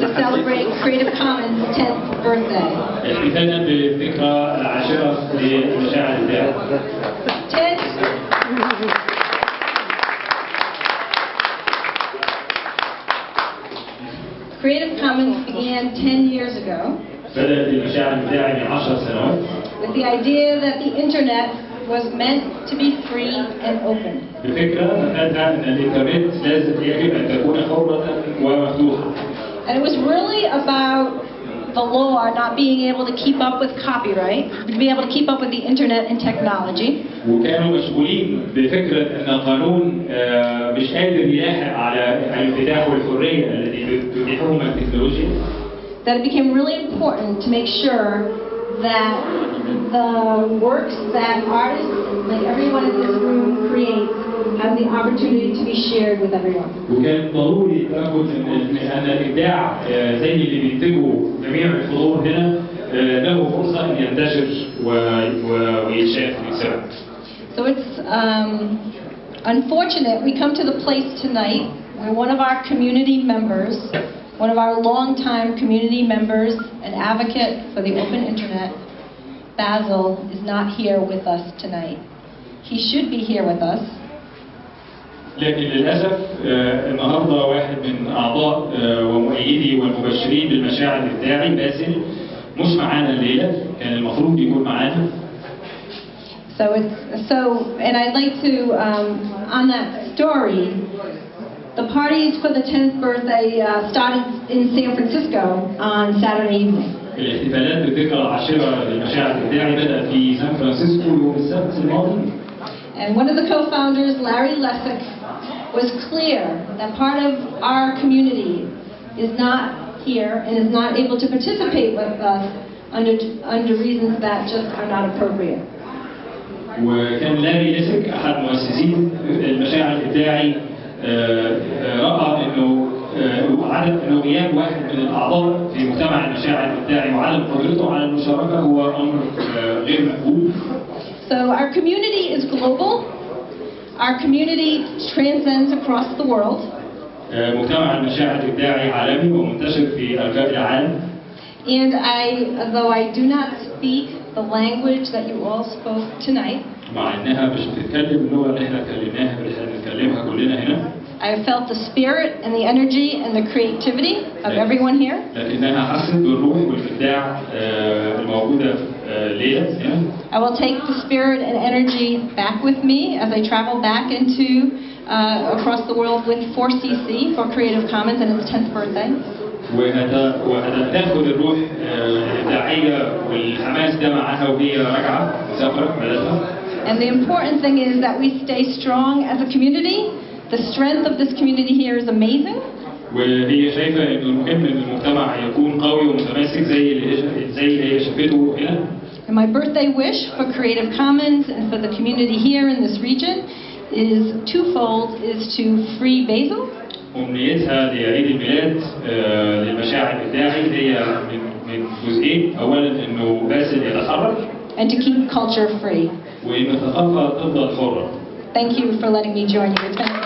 to celebrate Creative Commons 10th birthday. Creative Commons began 10 years ago with the idea that the internet was meant to be free and open. بفكرة مفادها أن الإنترنت لازم يجب أن تكون حرة ومفتوحة And it was really about the law not being able to keep up with copyright, to be able to keep up with the internet and technology. وكانوا مشغولين بفكرة أن القانون آه، مش قادر يلاحق على الانفتاح والحرية التي تتيحهم التكنولوجيا That it became really important to make sure that the works that artists, like everyone in this room, creates have the opportunity to be shared with everyone. وكان ضروري التأكد أن أن الإبداع آه، زي اللي بينتجه جميع الحضور هنا آه، له فرصة أن ينتشر و- و- ويتشاف ويتسمع. So it's um, unfortunate we come to the place tonight where one of our community members, one of our longtime community members, an advocate for the open internet, Bassel is not here with us tonight. He should be here with us. لكن للأسف النهاردة واحد من أعضاء ومؤيدي والمبشرين بالمشاعر الداعي باسل مش معانا الليلة كان المفروض يكون معانا So it's so, and I'd like to um, on that story. The parties for the 10th birthday uh, started in San Francisco on Saturday evening. الاحتفالات بالذكرى العاشرة للمشاعر الإبداعي بدأت في سان فرانسيسكو يوم السبت الماضي And one of the co-founders, Larry Lessick, was clear that part of our community is not here and is not able to participate with us under, under reasons that just are not appropriate. وكان لاري ليسك أحد مؤسسين المشاعر الإبداعي آه، آه، رأى إنه عدم إنه غياب واحد من الأعضاء في مجتمع المشاعر الإبداعي وعدم قدرته على المشاركة هو أمر آه، غير مقبول So our community is global. Our community transcends across the world. آه، مجتمع المشاعر الإبداعي عالمي ومنتشر في أرجاء العالم And I, though I do not speak the language that you all spoke tonight, مع إنها مش بتتكلم اللغة اللي إحنا اتكلمناها اللي إحنا بنتكلمها كلنا هنا I have felt the spirit and the energy and the creativity of everyone here. لكنها حست بالروح والإبداع آه، الموجودة آه، ليلة هنا I will take the spirit and energy back with me as I travel back into uh, across the world with 4CC for Creative Commons and its 10th birthday. وهت- وهتاخد الروح آه، الإبداعية والحماس ده معاها وهي راجعة مسافرة بلدها And the important thing is that we stay strong as a community. the strength of this community here is amazing. وهي المهم ان المجتمع يكون قوي ومتماسك زي اللي زي اللي هي شافته هنا. And my birthday wish for Creative Commons and for the community here in this region is twofold: is to free Bassel. أمنيتها لعيد الميلاد للمشاعر هي من من جزئين، أولاً إنه باسل And to keep culture free. وإن الثقافة تفضل حرة. Thank you for letting me join you.